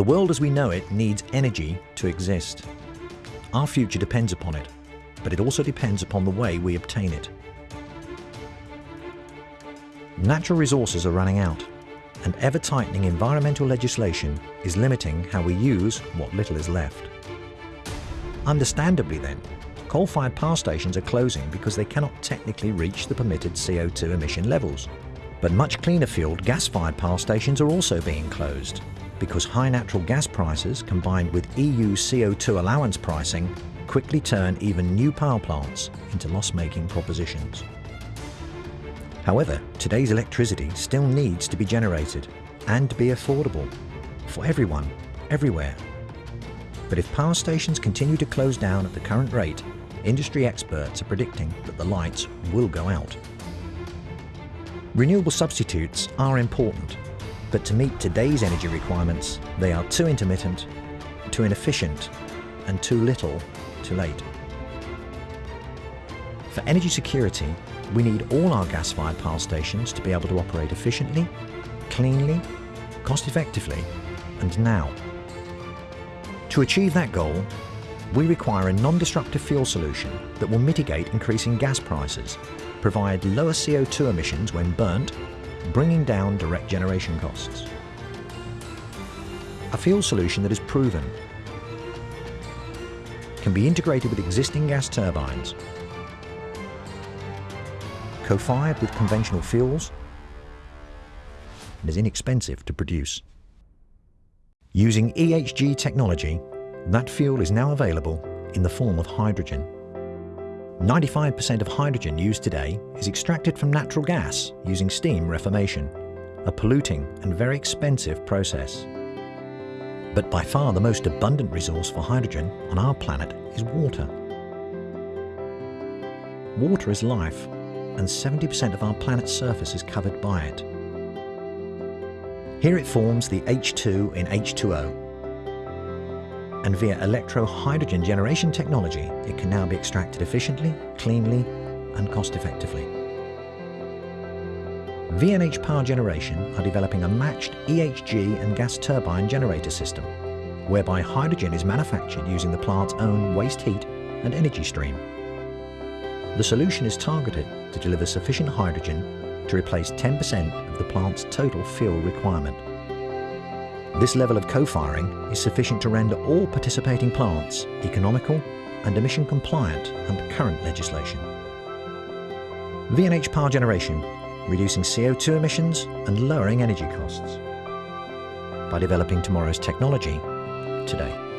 The world as we know it needs energy to exist. Our future depends upon it, but it also depends upon the way we obtain it. Natural resources are running out, and ever-tightening environmental legislation is limiting how we use what little is left. Understandably then, coal-fired power stations are closing because they cannot technically reach the permitted CO2 emission levels. But much cleaner fueled gas-fired power stations are also being closed because high natural gas prices combined with EU CO2 allowance pricing quickly turn even new power plants into loss-making propositions. However, today's electricity still needs to be generated and be affordable for everyone, everywhere. But if power stations continue to close down at the current rate, industry experts are predicting that the lights will go out. Renewable substitutes are important, but to meet today's energy requirements, they are too intermittent, too inefficient, and too little, too late. For energy security, we need all our gas-fired power stations to be able to operate efficiently, cleanly, cost-effectively, and now. To achieve that goal, we require a non-destructive fuel solution that will mitigate increasing gas prices, provide lower CO2 emissions when burnt, bringing down direct generation costs. A fuel solution that is proven, can be integrated with existing gas turbines co-fired with conventional fuels and is inexpensive to produce. Using EHG technology, that fuel is now available in the form of hydrogen. 95% of hydrogen used today is extracted from natural gas using steam reformation, a polluting and very expensive process. But by far the most abundant resource for hydrogen on our planet is water. Water is life and 70% of our planet's surface is covered by it. Here it forms the H2 in H2O, and via electro-hydrogen generation technology, it can now be extracted efficiently, cleanly, and cost-effectively. VNH Power Generation are developing a matched EHG and gas turbine generator system, whereby hydrogen is manufactured using the plant's own waste heat and energy stream. The solution is targeted to deliver sufficient hydrogen to replace 10% of the plant's total fuel requirement. This level of co-firing is sufficient to render all participating plants economical and emission compliant under current legislation. VNH power generation, reducing CO2 emissions and lowering energy costs by developing tomorrow's technology today.